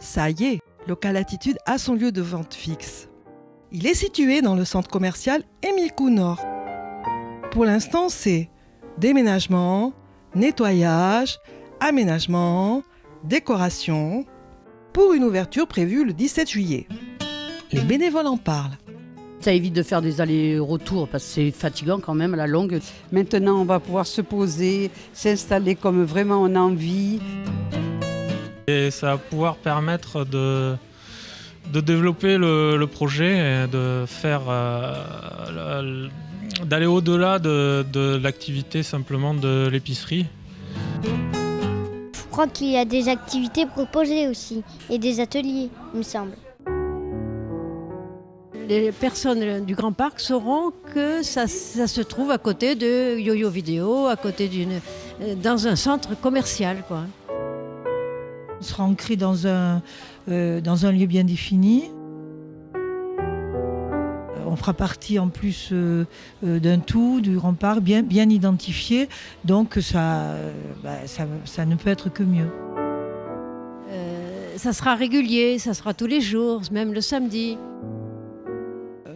Ça y est, Local Attitude a son lieu de vente fixe. Il est situé dans le centre commercial Émile Nord. Pour l'instant, c'est déménagement, nettoyage, aménagement, décoration, pour une ouverture prévue le 17 juillet. Les bénévoles en parlent. Ça évite de faire des allers-retours parce que c'est fatigant quand même à la longue. Maintenant, on va pouvoir se poser, s'installer comme vraiment on a envie. Et ça va pouvoir permettre de, de développer le, projet et de faire euh, d'aller au-delà de, de l'activité simplement de l'épicerie. Je crois qu'il y a des activités proposées aussi et des ateliers, il me semble les personnes du Grand Parc sauront que ça, se trouve à côté de Yo-Yo Vidéo, à côté d'une, euh, dans un centre commercial. Quoi. On sera ancré dans un, euh, dans un lieu bien défini. On fera partie en plus euh, d'un tout, du Parc, bien, bien identifié. Donc ça, bah, ça, ça, ne peut être que mieux. ça sera régulier, ça sera tous les jours, même le samedi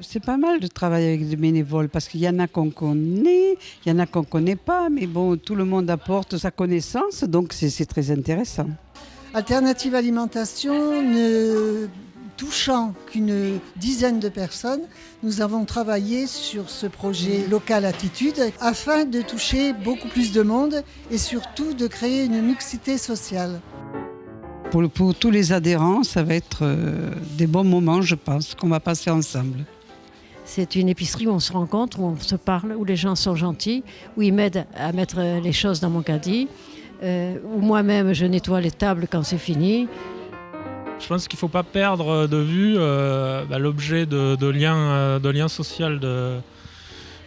c'est pas mal de travailler avec des bénévoles parce qu'il y en a qu'on connaît, il y en a qu'on connaît pas, mais bon, tout le monde apporte sa connaissance, donc c'est très intéressant. Alternative Alimentation, ne touchant qu'une dizaine de personnes, nous avons travaillé sur ce projet Local Attitude afin de toucher beaucoup plus de monde et surtout de créer une mixité sociale. Pour, pour tous les adhérents, ça va être euh, des bons moments, je pense, qu'on va passer ensemble. C'est une épicerie où on se rencontre, où on se parle, où les gens sont gentils, où ils m'aident à mettre les choses dans mon caddie, euh, où moi-même je nettoie les tables quand c'est fini. Je pense qu'il ne faut pas perdre de vue euh, bah, l'objet de, lien, euh, de lien social de,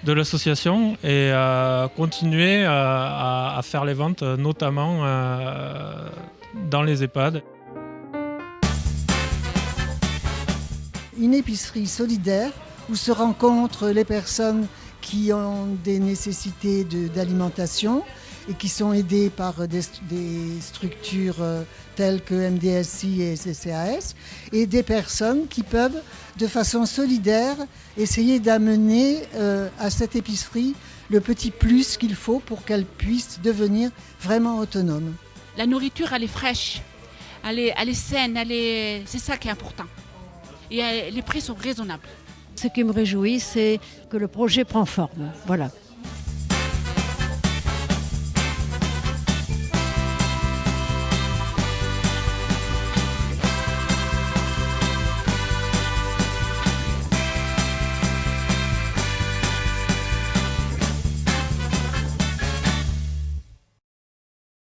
de l'association et continuer à, faire les ventes, notamment dans les EHPAD. Une épicerie solidaire où se rencontrent les personnes qui ont des nécessités d'alimentation et qui sont aidées par des, structures euh, telles que MDSI et CCAS, et des personnes qui peuvent, de façon solidaire, essayer d'amener euh, à cette épicerie le petit plus qu'il faut pour qu'elle puisse devenir vraiment autonome. La nourriture, elle est fraîche, elle est, elle est saine, c'est ça qui est important. Et euh, les prix sont raisonnables. Ce qui me réjouit, c'est que le projet prend forme. Voilà.